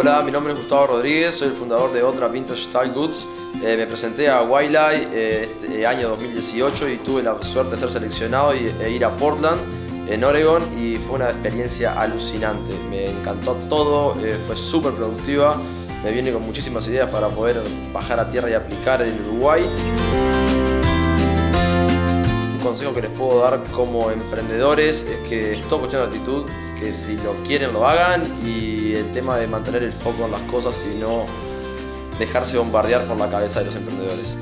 Hola, mi nombre es Gustavo Rodríguez, soy el fundador de Otra Vintage Style Goods. Eh, me presenté a Wildlife eh, este año 2018 y tuve la suerte de ser seleccionado y, e ir a Portland, en Oregon, y fue una experiencia alucinante. Me encantó todo, eh, fue súper productiva, me viene con muchísimas ideas para poder bajar a tierra y aplicar en Uruguay. Consejo que les puedo dar como emprendedores es que es todo cuestión de actitud, que si lo quieren lo hagan y el tema de mantener el foco en las cosas y no dejarse bombardear por la cabeza de los emprendedores.